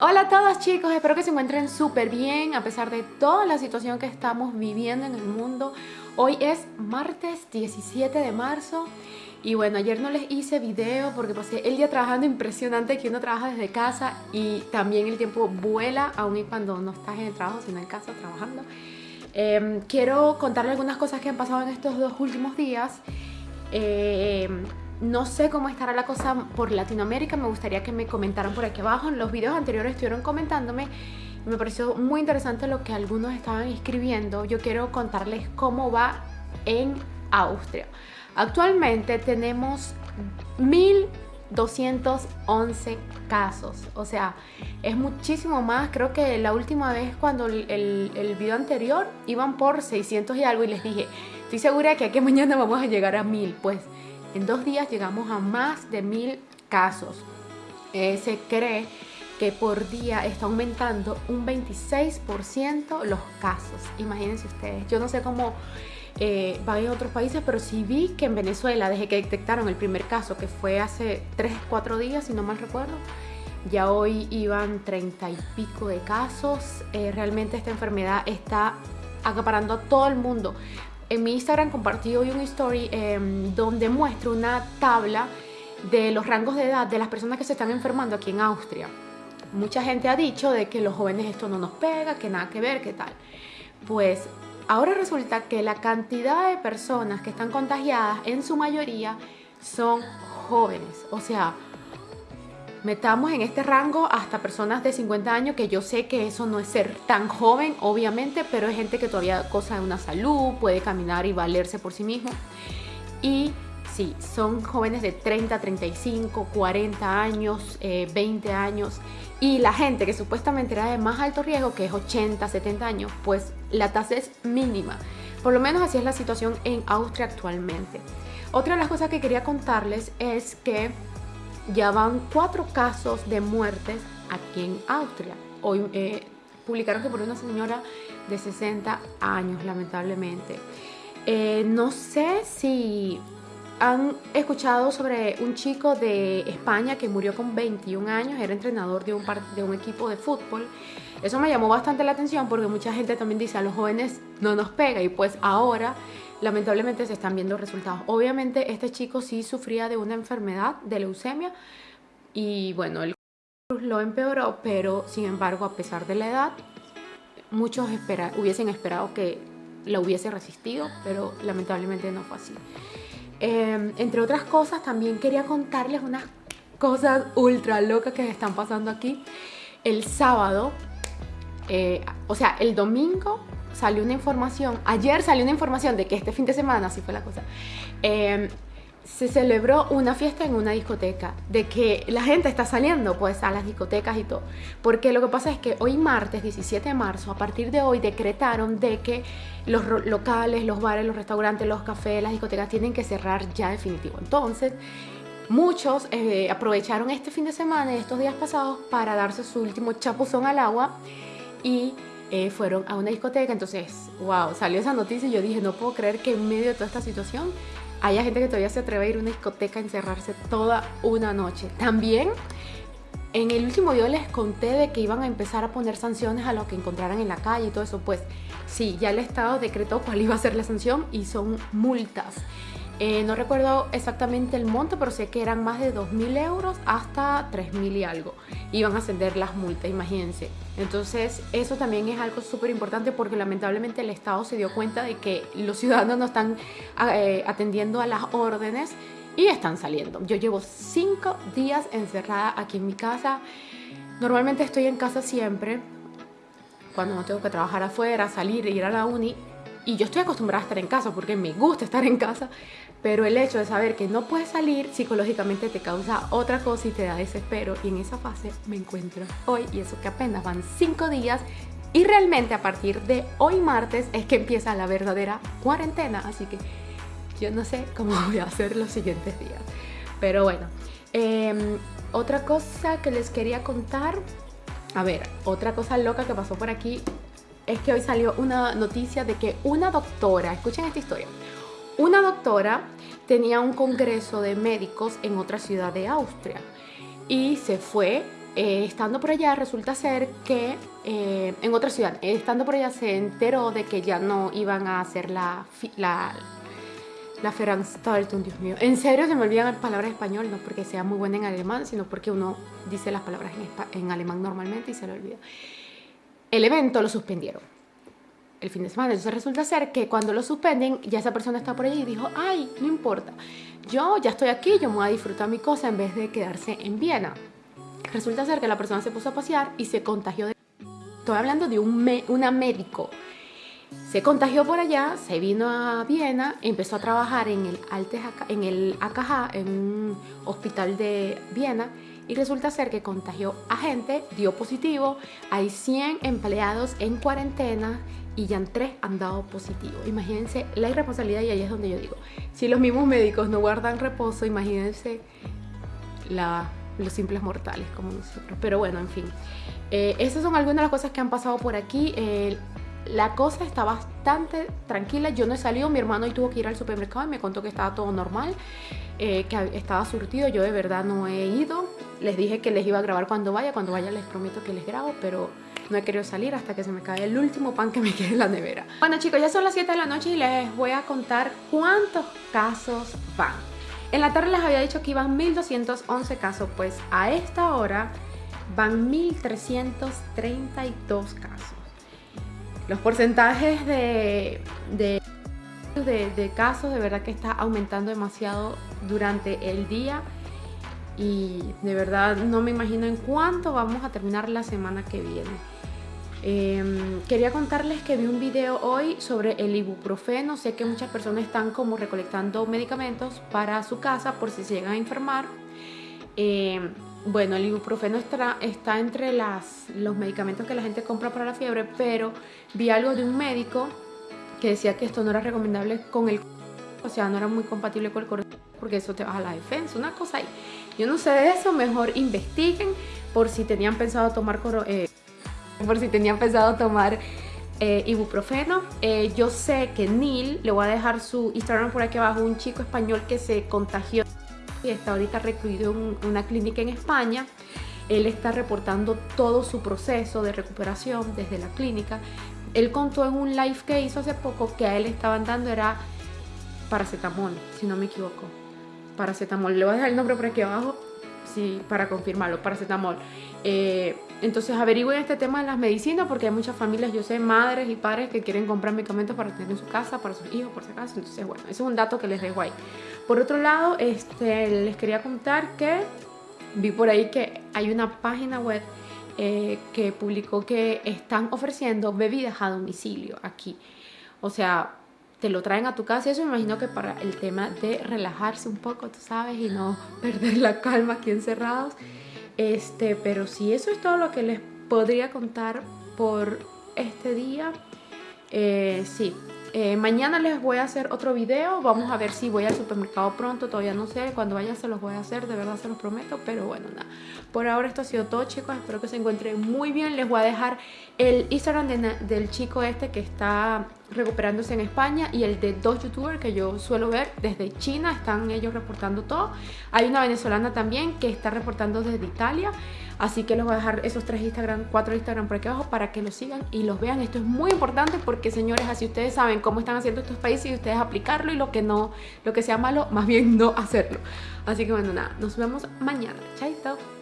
Hola a todos chicos, espero que se encuentren súper bien a pesar de toda la situación que estamos viviendo en el mundo. Hoy es martes 17 de marzo y bueno, ayer no les hice video porque pasé el día trabajando impresionante que uno trabaja desde casa y también el tiempo vuela aún y cuando no estás en el trabajo sino en casa trabajando. Em, quiero contarles algunas cosas que han pasado en estos dos últimos días. Eh, no sé cómo estará la cosa por Latinoamérica, me gustaría que me comentaran por aquí abajo. En los videos anteriores estuvieron comentándome me pareció muy interesante lo que algunos estaban escribiendo. Yo quiero contarles cómo va en Austria. Actualmente tenemos 1211 casos, o sea, es muchísimo más. Creo que la última vez cuando el, el, video anterior iban por 600 y algo y les dije, estoy segura que aquí mañana vamos a llegar a 1000. Pues en dos días llegamos a más de mil casos. Eh, se cree que por día está aumentando un 26% los casos. Imagínense ustedes. Yo no sé cómo eh, va en otros países, pero sí vi que en Venezuela, desde que detectaron el primer caso, que fue hace 3, 4 días, si no mal recuerdo, ya hoy iban 30 y pico de casos. Eh, realmente esta enfermedad está acaparando a todo el mundo. En mi Instagram compartí hoy un story em, donde muestro una tabla de los rangos de edad de las personas que se están enfermando aquí en Austria. Mucha gente ha dicho de que los jóvenes esto no nos pega, que nada que ver, qué tal. Pues ahora resulta que la cantidad de personas que están contagiadas en su mayoría son jóvenes. O sea, metamos en este rango hasta personas de 50 años, que yo sé que eso no es ser tan joven, obviamente, pero es gente que todavía goza de una salud, puede caminar y valerse por sí mismo. Y sí, son jóvenes de 30, 35, 40 años, 20 eh, años. Y la gente que supuestamente era de más alto riesgo, que es 80, 70 años, pues la tasa es mínima. Por lo menos así es la situación en Austria actualmente. Otra de las cosas que quería contarles es que ya van cuatro casos de muertes aquí en Austria. Hoy eh, publicaron que por una señora de 60 años, lamentablemente. Eh, no sé si han escuchado sobre un chico de España que murió con 21 años, era entrenador de un, de un equipo de fútbol. Eso me llamó bastante la atención porque mucha gente también dice a los jóvenes no nos pega y pues ahora lamentablemente se están viendo resultados. Obviamente este chico sí sufría de una enfermedad de leucemia y bueno, el lo empeoró, pero sin embargo a pesar de la edad, muchos hubiesen esperado que la hubiese resistido, pero lamentablemente no fue así. Em, entre otras cosas, también quería contarles unas cosas ultra locas que están pasando aquí. El sábado, eh, o sea, el domingo salió una información, ayer salió una información de que este fin de semana, así fue la cosa, em, se celebró una fiesta en una discoteca, de que la gente está saliendo pues a las discotecas y todo. Porque lo que pasa es que hoy martes 17 de marzo, a partir de hoy decretaron de que los locales, los bares, los restaurantes, los cafés, las discotecas tienen que cerrar ya definitivo. Entonces, muchos eh, aprovecharon este fin de semana y estos días pasados para darse su último chapuzón al agua y eh, fueron a una discoteca. Entonces, wow, salió esa noticia y yo dije, no puedo creer que en medio de toda esta situación haya gente que todavía se atreve a ir a una discoteca a encerrarse toda una noche. También en el último video les conté de que iban a empezar a poner sanciones a los que encontraran en la calle y todo eso. Pues sí, ya el Estado decretó cuál iba a ser la sanción y son multas. Eh, no recuerdo exactamente el monto, pero sé que eran más de 2.000 euros hasta 3.000 y algo. Iban a ascender las multas, imagínense. Entonces, eso también es algo súper importante porque lamentablemente el Estado se dio cuenta de que los ciudadanos no están eh, atendiendo a las órdenes y están saliendo. Yo llevo 5 días encerrada aquí en mi casa. Normalmente estoy en casa siempre, cuando no tengo que trabajar afuera, salir, ir a la uni. Y yo estoy acostumbrada a estar en casa porque me gusta estar en casa, pero el hecho de saber que no puedes salir psicológicamente te causa otra cosa y te da desespero. Y en esa fase me encuentro hoy y eso que apenas van cinco días y realmente a partir de hoy martes es que empieza la verdadera cuarentena. Así que yo no sé cómo voy a hacer los siguientes días. Pero bueno, em, otra cosa que les quería contar. A ver, otra cosa loca que pasó por aquí es que hoy salió una noticia de que una doctora, escuchen esta historia, una doctora tenía un congreso de médicos en otra ciudad de Austria y se fue eh, estando por allá resulta ser que eh, en otra ciudad, estando por allá se enteró de que ya no iban a hacer la, la, la Veranstaltung, Dios mío. En serio se me olvidan las palabras español, no porque sea muy buena en alemán, sino porque uno dice las palabras en, en alemán normalmente y se le olvida. El evento lo suspendieron el fin de semana. Entonces resulta ser que cuando lo suspenden, ya esa persona está por ahí y dijo, ay, no importa, yo ya estoy aquí, yo me voy a disfrutar mi cosa en vez de quedarse en Viena. Resulta ser que la persona se puso a pasear y se contagió de... Estoy hablando de un una médico. Se contagió por allá, se vino a Viena, empezó a trabajar en el, Alte, en el AKH, en un hospital de Viena, y resulta ser que contagió a gente, dio positivo, hay 100 empleados en cuarentena y ya tres han dado positivo. Imagínense la irresponsabilidad y ahí es donde yo digo, si los mismos médicos no guardan reposo, imagínense la, los simples mortales como nosotros. Pero bueno, en fin, eh, esas son algunas de las cosas que han pasado por aquí. la cosa está bastante tranquila. Yo no he salido, mi hermano hoy tuvo que ir al supermercado y me contó que estaba todo normal, eh, que estaba surtido. Yo de verdad no he ido. Les dije que les iba a grabar cuando vaya. Cuando vaya les prometo que les grabo, pero no he querido salir hasta que se me cae el último pan que me quede en la nevera. Bueno chicos, ya son las 7 de la noche y les voy a contar cuántos casos van. En la tarde les había dicho que iban 1211 casos, pues a esta hora van 1332 casos. Los porcentajes de, de, de, casos de verdad que está aumentando demasiado durante el día y de verdad no me imagino en cuánto vamos a terminar la semana que viene. Em, quería contarles que vi un video hoy sobre el ibuprofeno. Sé que muchas personas están como recolectando medicamentos para su casa por si se llegan a enfermar. Em, bueno, el ibuprofeno está, entre los medicamentos que la gente compra para la fiebre, pero vi algo de un médico que decía que esto no era recomendable con el o sea, no era muy compatible con el corazón porque eso te baja la defensa, una cosa ahí. Yo no sé de eso, mejor investiguen por si tenían pensado tomar eh, por si tenían pensado tomar eh, ibuprofeno. Eh, yo sé que Neil, le voy a dejar su Instagram por aquí abajo, un chico español que se contagió y está ahorita recluido en una clínica en España. Él está reportando todo su proceso de recuperación desde la clínica. Él contó en un live que hizo hace poco que a él estaban dando era paracetamol, si no me equivoco. Paracetamol, le voy a dejar el nombre por aquí abajo sí, para confirmarlo, paracetamol. Eh, entonces averigüen este tema de las medicinas porque hay muchas familias, yo sé, madres y padres que quieren comprar medicamentos para tener en su casa, para sus hijos, por si acaso. Entonces, bueno, ese es un dato que les dejo ahí. Por otro lado, este, les quería contar que vi por ahí que hay una página web eh, que publicó que están ofreciendo bebidas a domicilio aquí. O sea, te lo traen a tu casa y eso me imagino que para el tema de relajarse un poco, tú sabes, y no perder la calma aquí encerrados. Este, pero si eso es todo lo que les podría contar por este día. Eh, sí, eh, mañana les voy a hacer otro video. Vamos a ver si voy al supermercado pronto. Todavía no sé. Cuando vaya se los voy a hacer. De verdad se los prometo. Pero bueno, nada. Por ahora esto ha sido todo, chicos. Espero que se encuentren muy bien. Les voy a dejar el Instagram del chico este que está recuperándose en España y el de dos youtubers que yo suelo ver desde China, están ellos reportando todo. Hay una venezolana también que está reportando desde Italia, así que les voy a dejar esos tres Instagram, cuatro Instagram por aquí abajo para que los sigan y los vean. Esto es muy importante porque señores, así ustedes saben cómo están haciendo estos países y ustedes aplicarlo y lo que no, lo que sea malo, más bien no hacerlo. Así que bueno, nada, nos vemos mañana. Chaito.